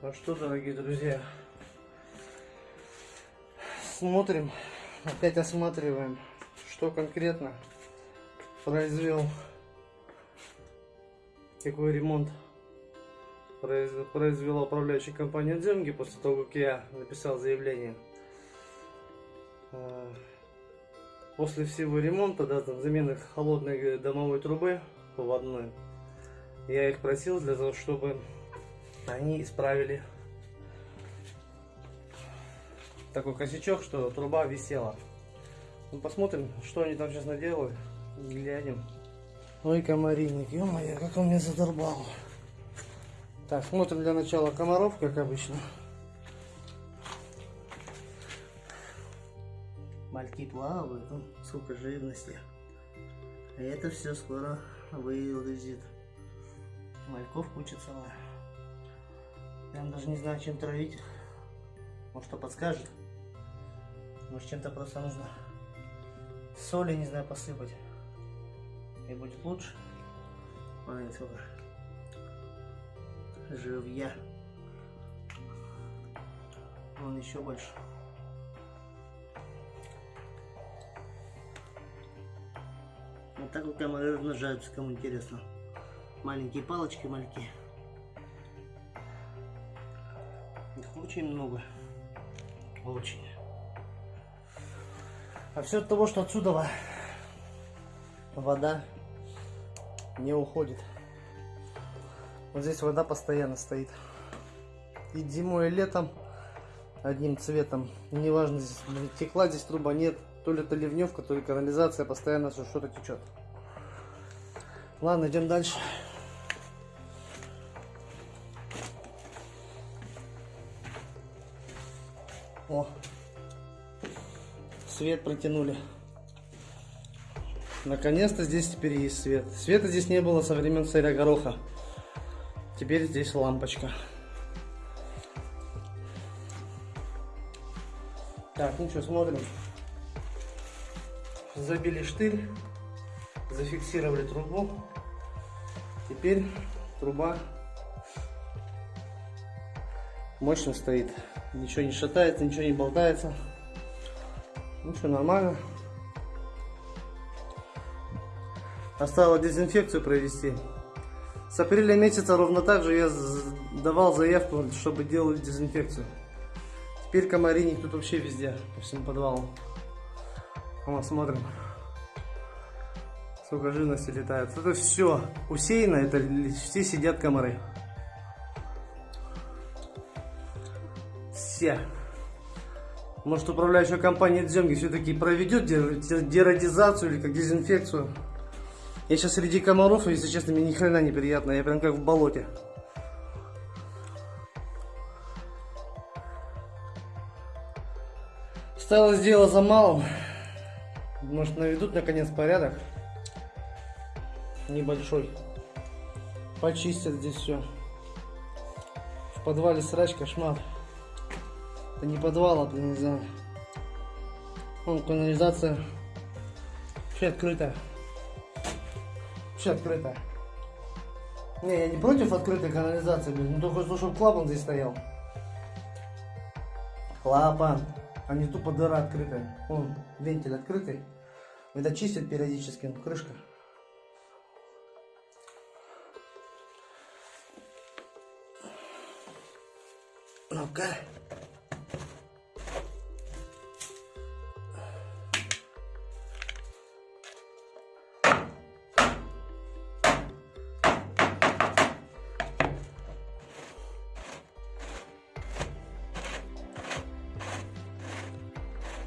Ну что, дорогие друзья, смотрим, опять осматриваем, что конкретно произвел, какой ремонт произ- произвела управляющая компания Дзенги после того, как я написал заявление. А, После всего ремонта, да, там замены холодной домовой трубы поводной, я их просил для того, чтобы они исправили такой косячок, что труба висела. Ну, посмотрим, что они там сейчас наделали. Глянем. Ой, комаринник, ё-моё, как он меня задолбал. Так, смотрим для начала комаров, как обычно. Мальки плавают, ну, сколько живности. А это все скоро вылезет. Мальков куча целая. Я даже не знаю, чем травить. Может, что подскажет? Может, чем-то просто нужно соли, не знаю, посыпать. И будет лучше. Смотрите, сколько живья. Он еще больше. Вот так вот комары размножаются, кому интересно. Маленькие палочки, мальки. Их очень много. Очень. А все от того, что отсюда вода не уходит. Вот здесь вода постоянно стоит. И зимой, и летом одним цветом. Неважно, здесь текла здесь труба, нет. То ли это ливневка, то ли канализация, постоянно что-то течет. Ладно, идем дальше. О, свет протянули. Наконец-то здесь теперь есть свет. Света здесь не было со времен царя Гороха. Теперь здесь лампочка. Так, ну что, смотрим. Забили штырь, зафиксировали трубу. Теперь труба мощно стоит. Ничего не шатается, ничего не болтается. Ну что, нормально. Осталось дезинфекцию провести. С апреля месяца ровно так же я давал заявку, чтобы делали дезинфекцию. Теперь комаринник тут вообще везде, по всему подвалу. Вот, смотрим. Сколько живности летает. Это все усеяно, это все сидят комары. Все. Может управляющая компания Дземги все-таки проведет дерадизацию или как дезинфекцию. Я сейчас среди комаров, если честно, мне ни хрена не приятно. Я прям как в болоте. Осталось дело за малым. Может наведут наконец порядок. Небольшой. Почистят здесь все. В подвале срач, кошмар. Это не подвал, это не знаю. Вон канализация. Вообще открытая. Вообще открытая. Не, я не против открытой канализации, блин. Ну только чтобы клапан здесь стоял. Клапан. А не тупо дыра открытая. Вон, вентиль открытый. Это чистят периодически, ну, крышка. Ну-ка.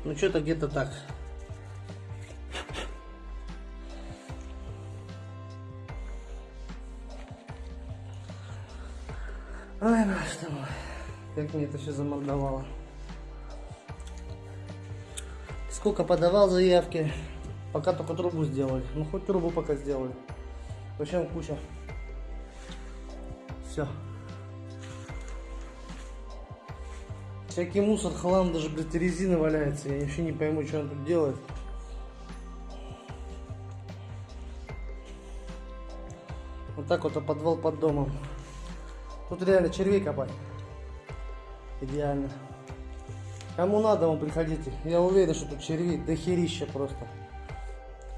Ну что-то где-то так. Ой, ты мой. Как мне это все замордовало. Сколько подавал заявки. Пока только трубу сделали. Ну хоть трубу пока сделали. В общем куча. Все. Всякий мусор, хлам, даже, блядь, резина валяется. Я вообще не пойму, что он тут делает. Вот так вот, а подвал под домом. Тут реально червей копать. Идеально. Кому надо, вам приходите. Я уверен, что тут червей дохерища просто.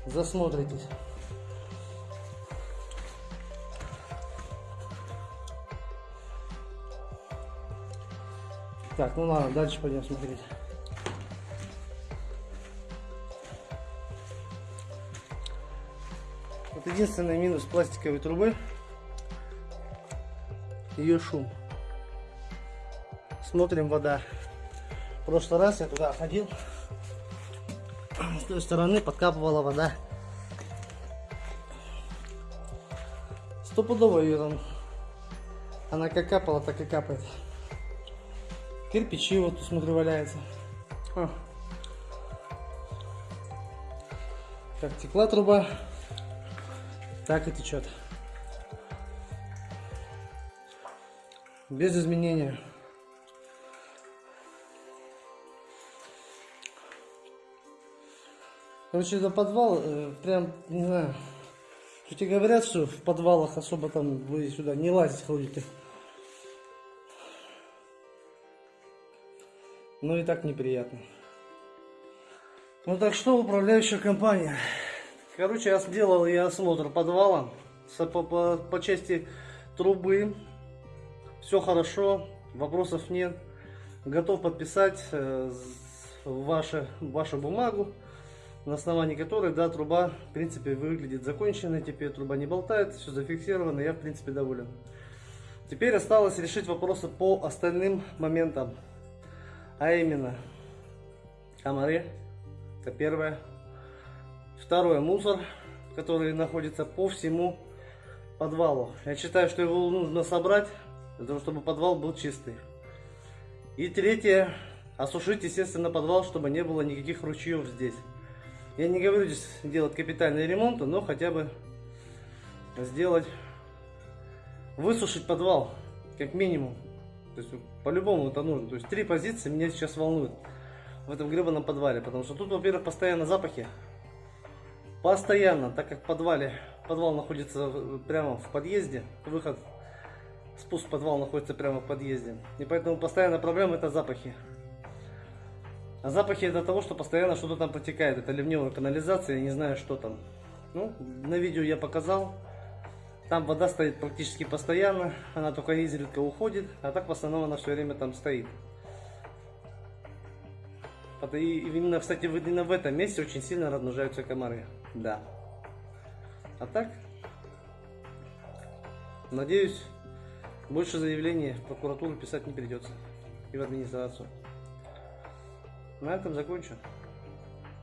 Засмотритесь. Так, ну ладно, дальше пойдем смотреть. Вот единственный минус пластиковой трубы ее шум. Смотрим вода. В прошлый раз я туда ходил. С той стороны подкапывала вода. Стопудово ее там. Она как капала, так и капает. Кирпичи вот смотрю валяется. А. Как текла труба, так и течет. Без изменения. Короче, это подвал, э, прям, не знаю, что тебе говорят, что в подвалах особо там вы сюда не лазить ходите. Но и так неприятно. Ну так что, управляющая компания. Короче, я сделал я осмотр подвала по, по, по части трубы. Все хорошо, вопросов нет. Готов подписать э, ваши, вашу бумагу на основании которой, да, труба, в принципе, выглядит законченной, теперь труба не болтает, все зафиксировано, я, в принципе, доволен. Теперь осталось решить вопросы по остальным моментам, а именно, комары, это первое. Второе, мусор, который находится по всему подвалу. Я считаю, что его нужно собрать, для того, чтобы подвал был чистый. И третье, осушить, естественно, подвал, чтобы не было никаких ручьев здесь. Я не говорю здесь делать капитальный ремонт, но хотя бы сделать, высушить подвал, как минимум. То есть по-любому это нужно. То есть три позиции меня сейчас волнуют в этом гребаном подвале. Потому что тут, во-первых, постоянно запахи. Постоянно, так как в подвале, подвал находится прямо в подъезде, выход, спуск в подвал находится прямо в подъезде. И поэтому постоянно проблема это запахи. А запахи это того, что постоянно что-то там протекает. Это ливневая канализация, я не знаю, что там. Ну, на видео я показал. Там вода стоит практически постоянно. Она только изредка уходит, а так в основном она все время там стоит. И именно, кстати, именно в этом месте очень сильно размножаются комары. Да. А так, надеюсь, больше заявлений в прокуратуру писать не придется. И в администрацию. На этом закончу.